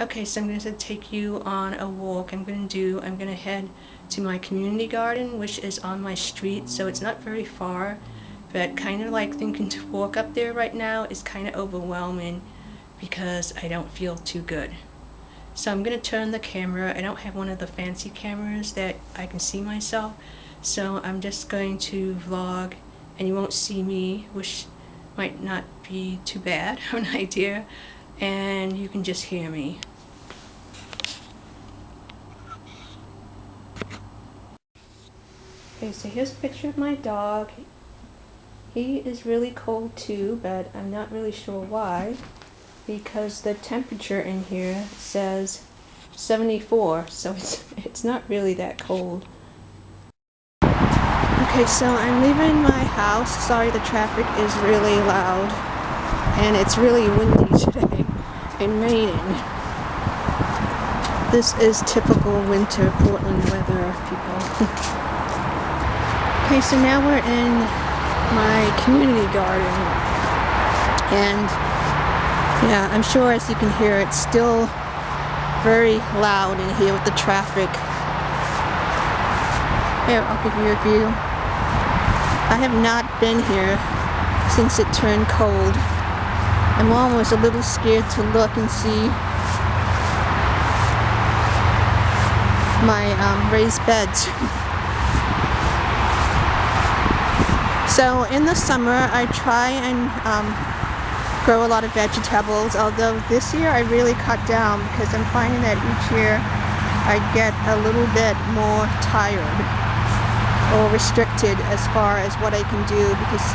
Okay, so I'm going to take you on a walk. I'm going to do, I'm going to head to my community garden, which is on my street, so it's not very far, but kind of like thinking to walk up there right now is kind of overwhelming because I don't feel too good. So I'm going to turn the camera. I don't have one of the fancy cameras that I can see myself, so I'm just going to vlog and you won't see me, which might not be too bad of an idea, and you can just hear me. Okay, so here's a picture of my dog. He is really cold too, but I'm not really sure why. Because the temperature in here says 74, so it's, it's not really that cold. Okay, so I'm leaving my house. Sorry the traffic is really loud. And it's really windy today and raining. This is typical winter Portland weather, people. Okay, so now we're in my community garden. And yeah, I'm sure as you can hear, it's still very loud in here with the traffic. Here, I'll give you a view. I have not been here since it turned cold. I'm almost a little scared to look and see my um, raised beds. So in the summer I try and um, grow a lot of vegetables although this year I really cut down because I'm finding that each year I get a little bit more tired or restricted as far as what I can do because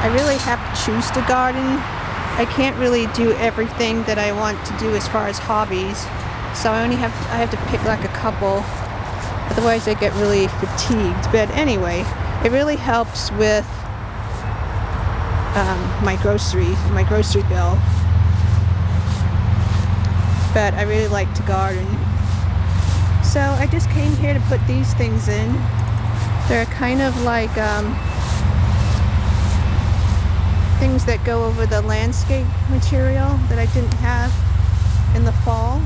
I really have to choose to garden. I can't really do everything that I want to do as far as hobbies so I only have I have to pick like a couple otherwise I get really fatigued but anyway it really helps with um, my grocery, my grocery bill. But I really like to garden. So I just came here to put these things in. They're kind of like um, things that go over the landscape material that I didn't have in the fall.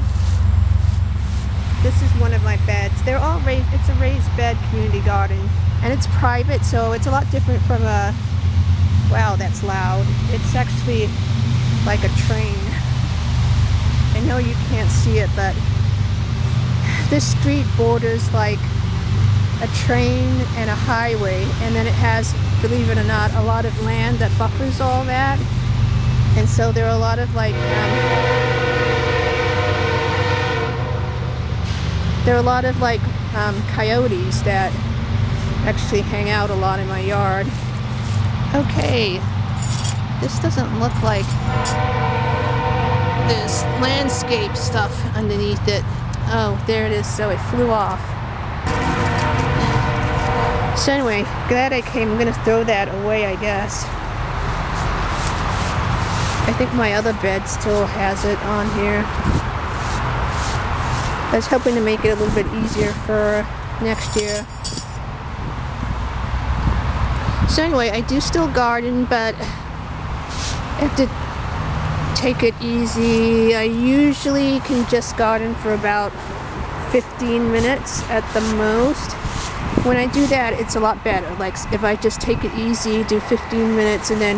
This is one of my beds. They're all raised, it's a raised bed community garden and it's private so it's a lot different from a wow that's loud it's actually like a train I know you can't see it but this street borders like a train and a highway and then it has believe it or not a lot of land that buffers all that and so there are a lot of like um, there are a lot of like um, coyotes that actually hang out a lot in my yard. Okay, this doesn't look like there's landscape stuff underneath it. Oh, there it is, so it flew off. So anyway, glad I came. I'm gonna throw that away, I guess. I think my other bed still has it on here. I was hoping to make it a little bit easier for next year. So anyway, I do still garden, but I have to take it easy. I usually can just garden for about 15 minutes at the most. When I do that, it's a lot better. Like if I just take it easy, do 15 minutes, and then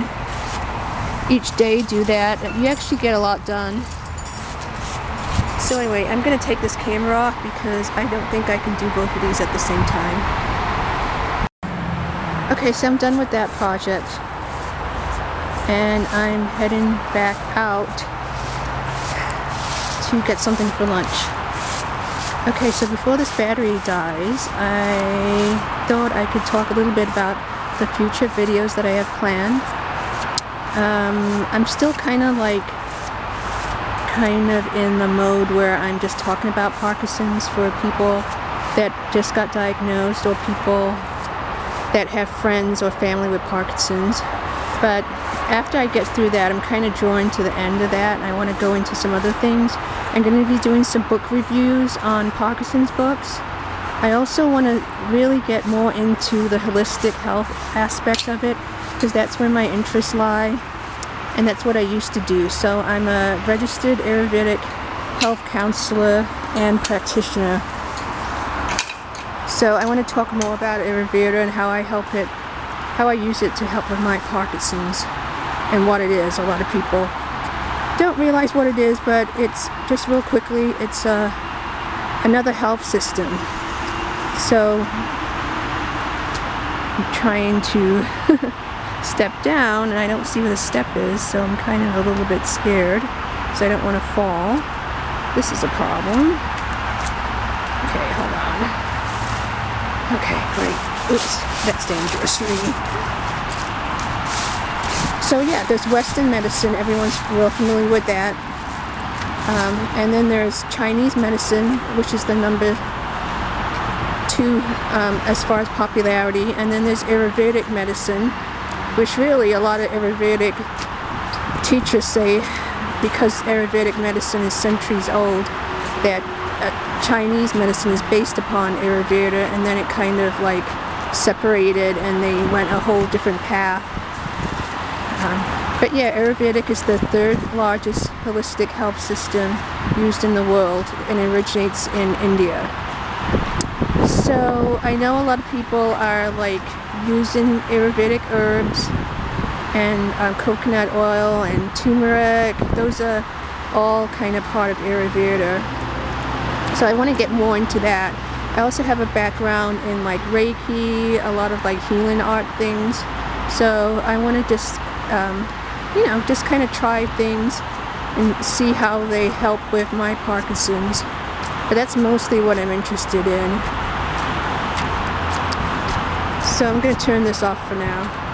each day do that, you actually get a lot done. So anyway, I'm going to take this camera off because I don't think I can do both of these at the same time. Okay, so I'm done with that project. And I'm heading back out to get something for lunch. Okay, so before this battery dies, I thought I could talk a little bit about the future videos that I have planned. Um, I'm still kind of like kind of in the mode where I'm just talking about Parkinson's for people that just got diagnosed or people that have friends or family with Parkinson's. But after I get through that, I'm kind of drawing to the end of that and I want to go into some other things. I'm going to be doing some book reviews on Parkinson's books. I also want to really get more into the holistic health aspect of it because that's where my interests lie and that's what I used to do. So I'm a registered Ayurvedic health counselor and practitioner. So I want to talk more about Ayurveda and how I help it, how I use it to help with my Parkinson's and what it is. A lot of people don't realize what it is, but it's just real quickly, it's uh, another health system. So I'm trying to step down and I don't see where the step is, so I'm kind of a little bit scared because I don't want to fall. This is a problem. Okay, hold on. Okay, great. Oops, that's dangerous for me. So yeah, there's Western medicine. Everyone's real familiar with that. Um, and then there's Chinese medicine, which is the number two um, as far as popularity. And then there's Ayurvedic medicine, which really a lot of Ayurvedic teachers say, because Ayurvedic medicine is centuries old, that uh, Chinese medicine is based upon Ayurveda, and then it kind of like separated and they went a whole different path. But yeah, Ayurvedic is the third largest holistic health system used in the world and originates in India. So I know a lot of people are like using Ayurvedic herbs and uh, coconut oil and turmeric. Those are all kind of part of Ayurveda. So I want to get more into that. I also have a background in like Reiki, a lot of like healing art things. So I want to just, um, you know, just kind of try things and see how they help with my Parkinson's. But that's mostly what I'm interested in. So I'm going to turn this off for now.